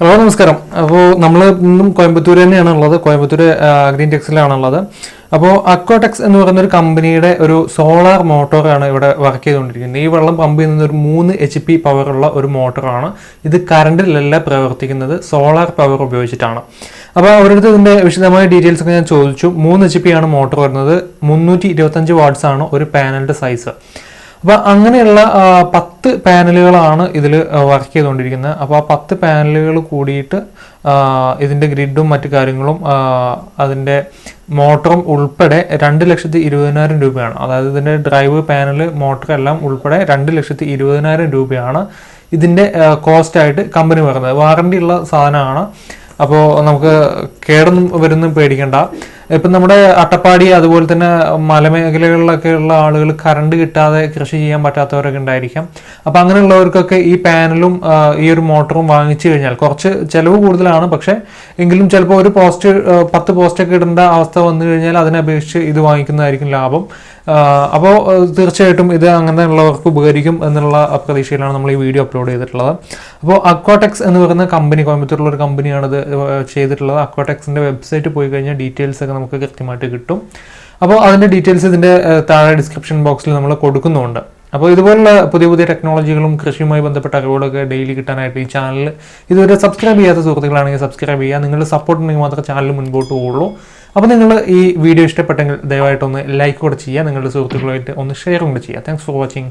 Hello നമസ്കാരം. അപ്പോൾ നമ്മൾ ഇന്നും കോയമ്പത്തൂർ തന്നെയാണ് ഉള്ളത്. കോയമ്പത്തൂർ ഗ്രീൻ ടെക്സിലാണുള്ളത് അപ്പോൾ അക്വാടെക്സ് എന്ന് പറയുന്ന ഒരു കമ്പനിയുടെ ഒരു സോളാർ മോട്ടോറാണ് ഇവിടെ വർക്ക് ചെയ്തുകൊണ്ടിരിക്കുന്നത്. ഈ വെള്ളം പമ്പ് ചെയ്യുന്ന ഒരു മൂന്ന് എച്ച് പി പവറുള്ള ഒരു മോട്ടറാണ്. ഇത് കറണ്ടിലല്ല പ്രവർത്തിക്കുന്നത്. സോളാർ പവർ ഉപയോഗിച്ചിട്ടാണ്. അപ്പോൾ അവരുടെ ഇതിന്റെ വിശദമായ ഡീറ്റെയിൽസ് ഒക്കെ ഞാൻ ചോദിച്ചു. മൂന്ന് എച്ച് പി ആണ് മോട്ടോർ വരുന്നത്. മുന്നൂറ്റി ഇരുപത്തഞ്ച് വാട്ട്സ് ആണ് ഒരു പാനലിന്റെ സൈസ് അപ്പോൾ അങ്ങനെയുള്ള പത്ത് പാനലുകളാണ് ഇതിൽ വർക്ക് ചെയ്തുകൊണ്ടിരിക്കുന്നത്. അപ്പോൾ ആ പത്ത് പാനലുകൾ കൂടിയിട്ട് ഇതിന്റെ ഗ്രിഡും മറ്റു കാര്യങ്ങളും അതിന്റെ മോട്ടറും ഉൾപ്പെടെ രണ്ട് ലക്ഷത്തി ഇരുപതിനായിരം രൂപയാണ്. അതായത് ഇതിന്റെ ഡ്രൈവ് പാനൽ മോട്ടർ എല്ലാം ഉൾപ്പെടെ രണ്ട് ലക്ഷത്തി ഇരുപതിനായിരം രൂപയാണ് ഇതിന്റെ കോസ്റ്റ് ആയിട്ട് കമ്പനി പറയുന്നത് വാറണ്ടി ഉള്ള സാധനമാണ്. അപ്പോൾ നമുക്ക് കേടൊന്നും വരുന്നും പേടിക്കണ്ട. ഇപ്പം നമ്മുടെ അട്ടപ്പാടി അതുപോലെ തന്നെ മലമേഖലകളിലൊക്കെ ഉള്ള ആളുകൾ കറണ്ട് കിട്ടാതെ കൃഷി ചെയ്യാൻ പറ്റാത്തവരൊക്കെ ഉണ്ടായിരിക്കാം. അപ്പം അങ്ങനെയുള്ളവർക്കൊക്കെ ഈ പാനലും ഈ ഒരു മോട്ടറും വാങ്ങിച്ചു കഴിഞ്ഞാൽ കുറച്ച് ചിലവ് കൂടുതലാണ്. പക്ഷേ എങ്കിലും ചിലപ്പോൾ ഒരു പോസ്റ്റ് പത്ത് പോസ്റ്റൊക്കെ ഇടേണ്ട അവസ്ഥ വന്നു കഴിഞ്ഞാൽ അതിനെ അപേക്ഷിച്ച് ഇത് വാങ്ങിക്കുന്നതായിരിക്കും ലാഭം. അപ്പോൾ തീർച്ചയായിട്ടും ഇത് അങ്ങനെ ഉള്ളവർക്ക് ഉപകരിക്കും എന്നുള്ള പ്രതീക്ഷയിലാണ് നമ്മൾ ഈ വീഡിയോ അപ്ലോഡ് ചെയ്തിട്ടുള്ളത്. അപ്പോൾ അക്വാടെക്സ് എന്ന് പറയുന്ന കമ്പനി കോയമ്പത്തൂരിലുള്ള ഒരു കമ്പനിയാണ് ഇത് ചെയ്തിട്ടുള്ളത്. അക്വാടെക്സിന്റെ വെബ്സൈറ്റ് പോയി കഴിഞ്ഞാൽ ഡീറ്റെയിൽസ് ഒക്കെ നമുക്ക് കൃത്യമായിട്ട് കിട്ടും. അപ്പോൾ അതിന്റെ ഡീറ്റെയിൽസ് ഇതിന്റെ താഴെ ഡിസ്ക്രിപ്ഷൻ ബോക്സിൽ നമ്മൾ കൊടുക്കുന്നുണ്ട്. അപ്പോൾ ഇതുപോലുള്ള പുതിയ പുതിയ ടെക്നോളജികളും കൃഷിയുമായി ബന്ധപ്പെട്ട അറിവുകളൊക്കെ ഡെയിലി കിട്ടാനായിട്ട് ഈ ചാനൽ ഇതുവരെ സബ്സ്ക്രൈബ് ചെയ്യാത്ത സുഹൃത്തുക്കളാണെങ്കിൽ സബ്സ്ക്രൈബ് ചെയ്യുക. നിങ്ങളുടെ സപ്പോർട്ട് ഉണ്ടെങ്കിൽ മാത്രമേ ചാനൽ മുൻപോട്ട് പോകുള്ളൂ അപ്പോൾ നിങ്ങൾ ഈ വീഡിയോ ഇഷ്ടപ്പെട്ടെങ്കിൽ ദയവായിട്ടൊന്ന് ലൈക്ക് കൂടെ ചെയ്യുക. നിങ്ങളുടെ സുഹൃത്തുക്കളുമായിട്ട് ഒന്ന് ഷെയർ കൂടെ ചെയ്യുക. Thanks for watching